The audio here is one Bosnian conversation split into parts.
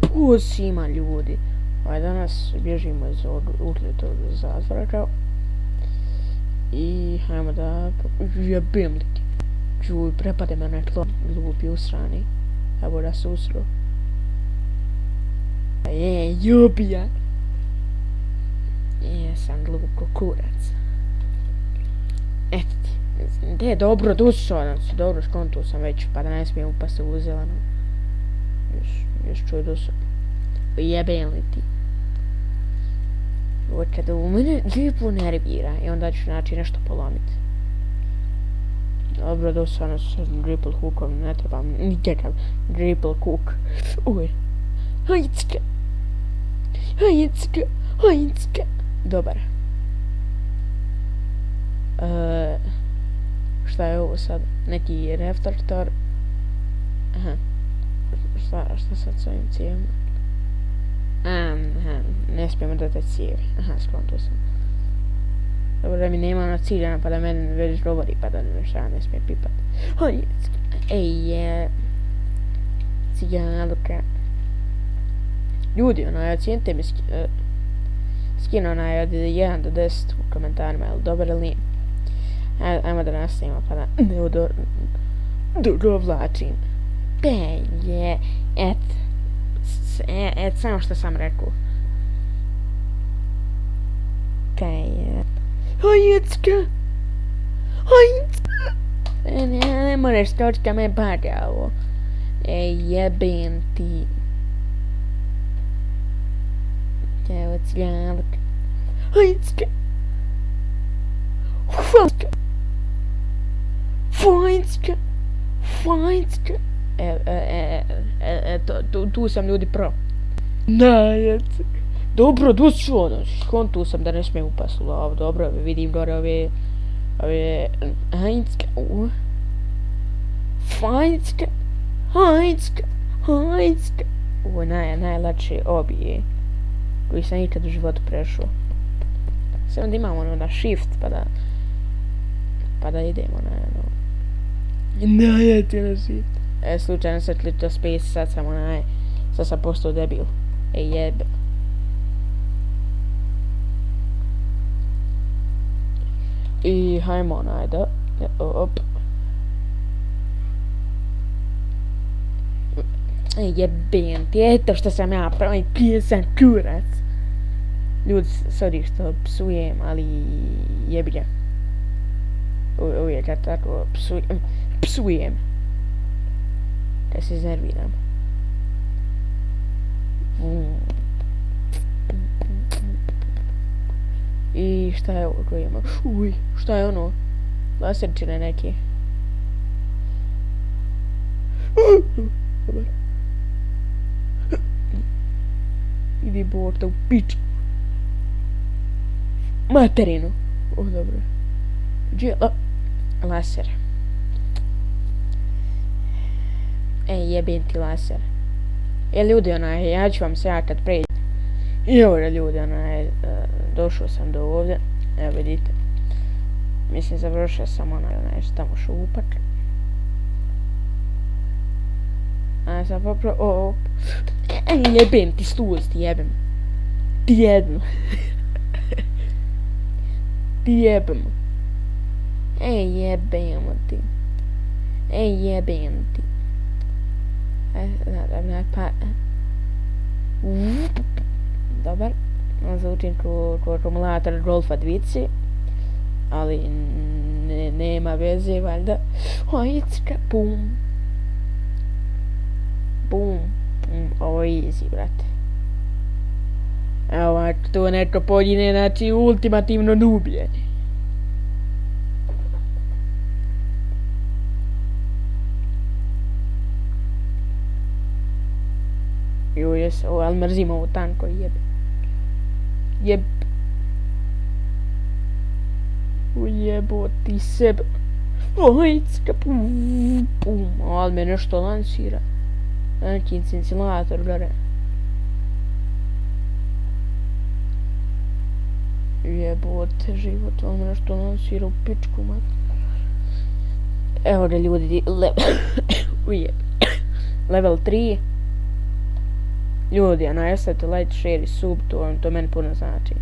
Pus ima ljudi. Ovaj danas bježimo iz ovog ukljetog zazraka. I hajmo da jebim li ti. Čuj, prepade me na tlo, glupi usrani. Evo da se usro. E, jubija. Jesam e, glupo kurac. Eto ti. Gdje, dobro, dusao ono, sam se, dobro, skontuo sam već, pa da ne smijem upasti u zelenu čuj do se. Jebem li ti. Ovo kada u mene lijepo nervira i onda ću naći nešto polomiti. Dobro, dosadno s dribble hookom, ne trebam nikakav dribble hook. Uj. Hajicka. Hajicka. Hajicka. Dobar. Eee... Šta je ovo sad, neki reflektor. Šta, sad s ovim cijevima? Aha, ne smijemo da te cijevi. Aha, skonto sam. Dobro da mi nema ono ciljana pa da meni već govori pa da ne šta ne smije pipat. Oj, ej, je... Cijalka. Ljudi, ono, ja cijenite mi ski, uh, skin onaj od 1 do 10 u komentarima, je li dobar ili nije? Ajmo da nastavimo pa da ne udo... Dugo vlačim. Be, je, et. Et, samo što sam rekao. Be, je. Hajecka! Hajecka! Ne, ne moraš točka me pada ovo. E, jebem ti. Evo, ciljavak. Hajecka! Hajecka! Fajnska, Fajnska. E, e, e, e, e, to, tu, tu sam ljudi pro. Najec. Dobro, došao, ono, tu sam da ne smijem upast u lavu, dobro, vidim gore ove, ove, Hajnska, u. Fajnska, Hajnska, Hajnska. Ovo je naj, najlače obije koji sam ikad u životu prešao. Samo da imamo ono na shift pa da pa da idemo na ono Ne, ti ne si. E, slučajno se klito space, sad sam onaj, sad sam postao debil. E, jebe. I hajmo onaj da, e, op. E, jebem ti, eto što sam ja pravi pijesan kurac. Ljudi, sorry što psujem, ali jebi Uvijek ja tako psujem psujem. Da se iznerviram. I šta je ovo koji ima? Uj, šta je ono? Laserčine neke. Dobar. Idi borta u pič. Materinu. O, dobro. Gdje je la... laser? E, jebim ti laser. E, ljudi, onaj, ja ću vam se ja kad pređem. I evo ljudi, onaj, došao sam do ovdje. Evo vidite. Mislim, završio sam onaj, onaj, tamo šupak. A sam popro... O, e, jebim ti stuz, ti jebim. Ti jebim. ti jebim. E, jebim ti. E, jebim ti. Ne, e, pa... E. Mm, dobar. Zvučim ko, ko akumulator Golfa dvici. Ali ne, nema veze, valjda. Ojicka, bum. Bum. pum. Ovo je easy, brate. Evo, to neko pođine, znači ultimativno nublje. Ju, jes, o, ali mrzim ovo tanko, jeb. Jeb. Ujebo ti sebe. Ojcka, pum, pum, ali me nešto lansira. Neki incinsilator, gore. Jebote, život, ali me nešto lansira u pičku, man. Evo da ljudi, level, ujeb, level 3. Ljudi, ono, ostavite like, share i sub, to, to meni puno znači.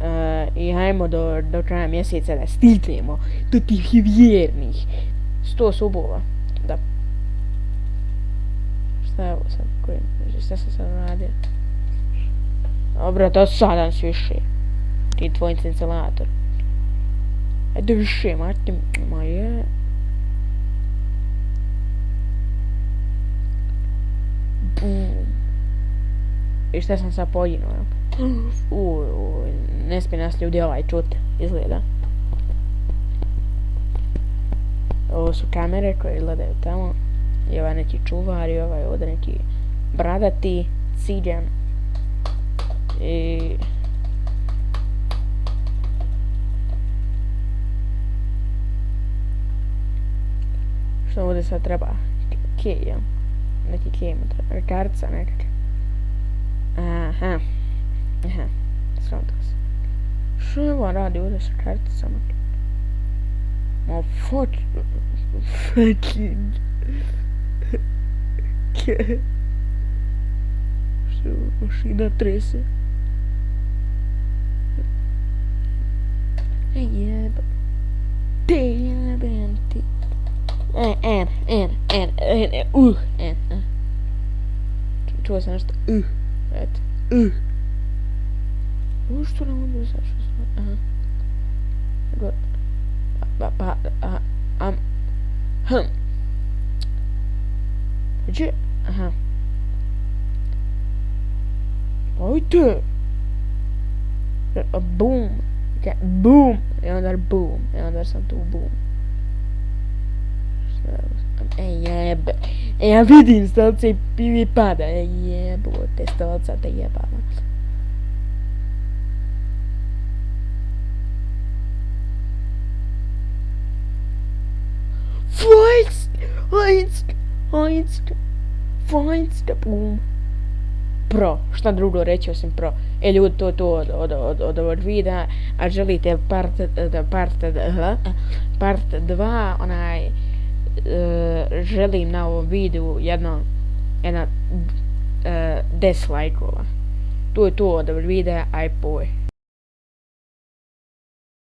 Uh, I hajmo do, do kraja mjeseca da stignemo do tih vjernih 100 subova. Da. Šta je ovo sad? Koji, šta sam sad radio? Dobro, to sada si više. Ti tvoj instalator. Ajde više, mati, ma je. I šta sam sad poginuo, jel? Uj, uj, ne smije nas ljudi ovaj čut, izgleda. Ovo su kamere koje gledaju tamo. I ovaj neki čuvar i ovaj ovdje neki bradati, ciđan. I... Što ovdje sad treba? Kej, jel? Neki kej mu treba. Kartica nekak. Aha. Aha. Sramta se. Što je ovo radi ovdje sa karticama? Ma fuck... Fucking... Što mašina trese? Ej jeb... Te jebem ti... En, en, en, en, en, uh, en, en. Čuo sam nešto, uh, eto, uh. Ovo što nam onda sad što sam, aha. Go, pa, pa, a, am, hm. Gdje, aha. Ajde! Boom! Okay, boom! I onda boom. I onda sam tu boom. E jebe. E ja vidim stolce i pivi pada. E jebote stolca te jebava. Fajnst! Fajnst! Fajnst! Fajnst! Boom! Pro, šta drugo reći osim pro. E ljudi, to je to od, od, od, od ovog videa, a želite part, part, part 2, onaj, e, želim na ovom videu jedno, jedna e, uh, 10 lajkova. To je to od ovog videa, aj poj.